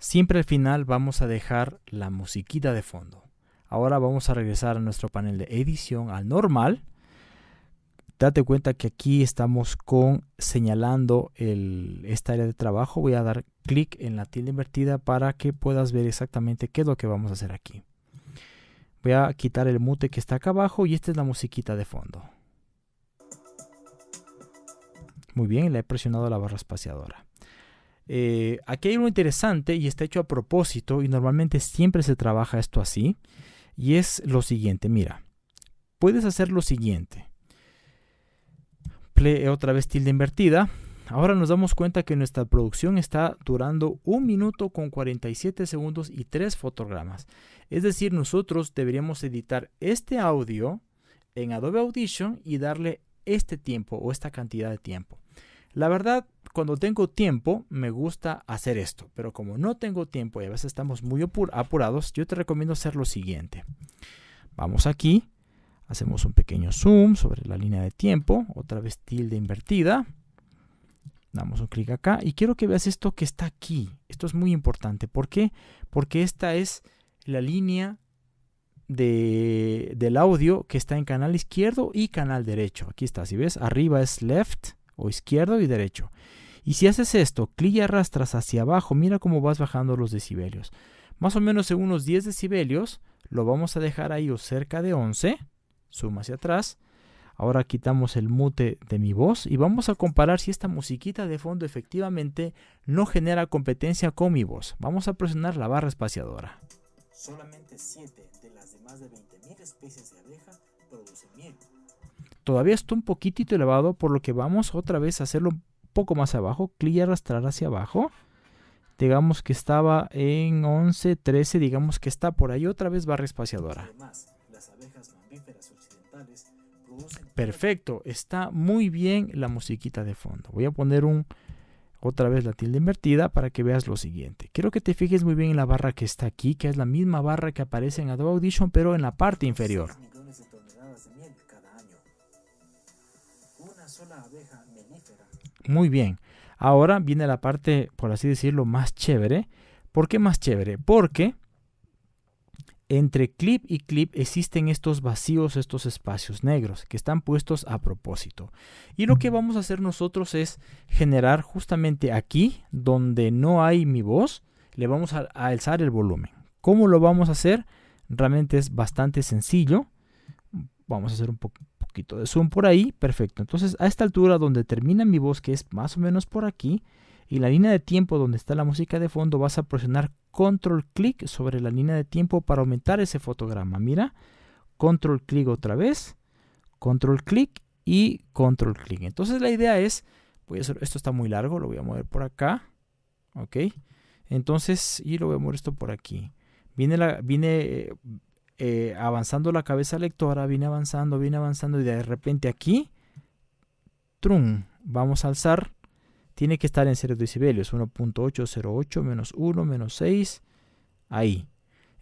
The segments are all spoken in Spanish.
siempre al final vamos a dejar la musiquita de fondo. Ahora vamos a regresar a nuestro panel de edición al normal. Date cuenta que aquí estamos con señalando esta área de trabajo. Voy a dar clic en la tilde invertida para que puedas ver exactamente qué es lo que vamos a hacer aquí. Voy a quitar el mute que está acá abajo y esta es la musiquita de fondo. Muy bien, le he presionado la barra espaciadora. Eh, aquí hay algo interesante y está hecho a propósito y normalmente siempre se trabaja esto así. Y es lo siguiente, mira, puedes hacer lo siguiente. Play otra vez tilde invertida. Ahora nos damos cuenta que nuestra producción está durando un minuto con 47 segundos y 3 fotogramas. Es decir, nosotros deberíamos editar este audio en Adobe Audition y darle este tiempo o esta cantidad de tiempo. La verdad, cuando tengo tiempo, me gusta hacer esto, pero como no tengo tiempo y a veces estamos muy apurados, yo te recomiendo hacer lo siguiente. Vamos aquí, hacemos un pequeño zoom sobre la línea de tiempo, otra vez tilde invertida, damos un clic acá y quiero que veas esto que está aquí. Esto es muy importante. ¿Por qué? Porque esta es la línea del audio que está en canal izquierdo y canal derecho. Aquí está, si ves, arriba es left o izquierdo y derecho. Y si haces esto, clic y arrastras hacia abajo, mira cómo vas bajando los decibelios. Más o menos en unos 10 decibelios, lo vamos a dejar ahí o cerca de 11. Suma hacia atrás. Ahora quitamos el mute de mi voz y vamos a comparar si esta musiquita de fondo efectivamente no genera competencia con mi voz. Vamos a presionar la barra espaciadora. Solamente 7 de las de más de 20.000 especies de abeja producen miel. Todavía está un poquitito elevado, por lo que vamos otra vez a hacerlo un poco más abajo. Clic y arrastrar hacia abajo. Digamos que estaba en 11, 13, digamos que está por ahí otra vez barra espaciadora. Perfecto, está muy bien la musiquita de fondo. Voy a poner un otra vez la tilde invertida para que veas lo siguiente. Quiero que te fijes muy bien en la barra que está aquí, que es la misma barra que aparece en Adobe Audition, pero en la parte inferior. Muy bien. Ahora viene la parte, por así decirlo, más chévere. ¿Por qué más chévere? Porque entre clip y clip existen estos vacíos, estos espacios negros que están puestos a propósito. Y lo que vamos a hacer nosotros es generar justamente aquí, donde no hay mi voz, le vamos a, alzar el volumen. ¿Cómo lo vamos a hacer? Realmente es bastante sencillo. Vamos a hacer un poquito de zoom por ahí. Perfecto. Entonces a esta altura donde termina mi voz, que es más o menos por aquí, y la línea de tiempo donde está la música de fondo, vas a presionar control clic sobre la línea de tiempo para aumentar ese fotograma. Mira, control clic otra vez, control clic y control clic. Entonces la idea es, voy a hacer, esto está muy largo, lo voy a mover por acá, ok. Entonces, y lo voy a mover esto por aquí. Viene, la, viene eh, avanzando la cabeza lectora, viene avanzando, viene avanzando y de repente aquí, trum, vamos a alzar tiene que estar en 0 decibelios, 1.808 menos 1 menos 6, ahí.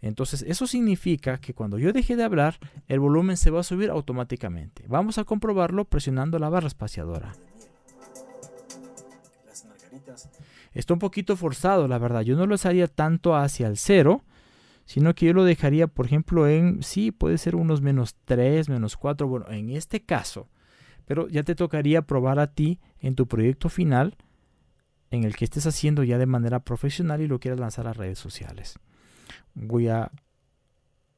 Entonces eso significa que cuando yo deje de hablar, el volumen se va a subir automáticamente. Vamos a comprobarlo presionando la barra espaciadora. Está un poquito forzado, la verdad. Yo no lo haría tanto hacia el 0, sino que yo lo dejaría, por ejemplo, en, sí, puede ser unos menos 3, menos 4. Bueno, en este caso, pero ya te tocaría probar a ti en tu proyecto final en el que estés haciendo ya de manera profesional y lo quieras lanzar a redes sociales. Voy a,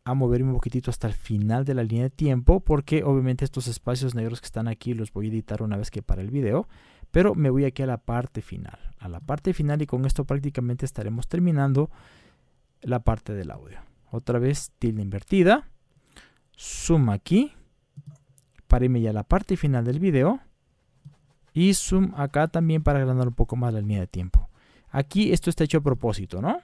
a moverme un poquitito hasta el final de la línea de tiempo porque obviamente estos espacios negros que están aquí los voy a editar una vez que para el video, pero me voy aquí a la parte final, a la parte final y con esto prácticamente estaremos terminando la parte del audio. Otra vez tilde invertida, zoom aquí, para irme ya a la parte final del video y zoom acá también para agrandar un poco más la línea de tiempo. Aquí esto está hecho a propósito, ¿no?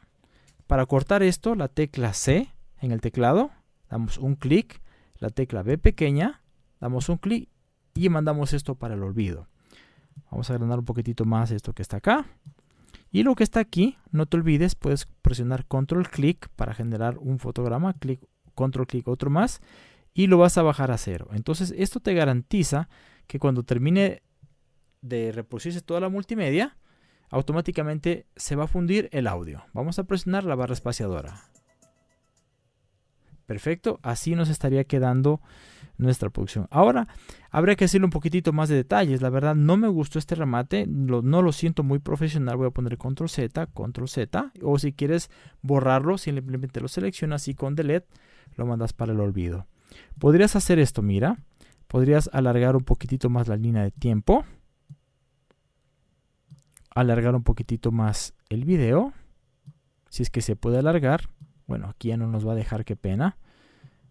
Para cortar esto, la tecla C en el teclado, damos un clic, la tecla B pequeña, damos un clic y mandamos esto para el olvido. Vamos a agrandar un poquitito más esto que está acá. Y lo que está aquí, no te olvides, puedes presionar control clic para generar un fotograma, clic, control clic otro más y lo vas a bajar a cero. Entonces esto te garantiza que cuando termine de reproducirse toda la multimedia, automáticamente se va a fundir el audio. Vamos a presionar la barra espaciadora. Perfecto, así nos estaría quedando nuestra producción. Ahora, habría que hacerle un poquitito más de detalles. La verdad, no me gustó este remate, no lo siento muy profesional. Voy a poner control Z, control Z. O si quieres borrarlo, simplemente lo seleccionas y con delete lo mandas para el olvido. Podrías hacer esto, mira. Podrías alargar un poquitito más la línea de tiempo. Alargar un poquitito más el video. Si es que se puede alargar. Bueno, aquí ya no nos va a dejar, qué pena.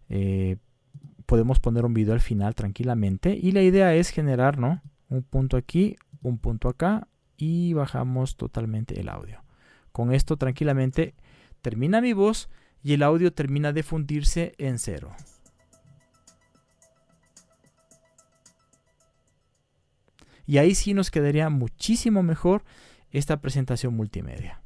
Eh, podemos poner un video al final tranquilamente. Y la idea es generar, ¿no? Un punto aquí, un punto acá. Y bajamos totalmente el audio. Con esto tranquilamente termina mi voz y el audio termina de fundirse en cero. Y ahí sí nos quedaría muchísimo mejor esta presentación multimedia.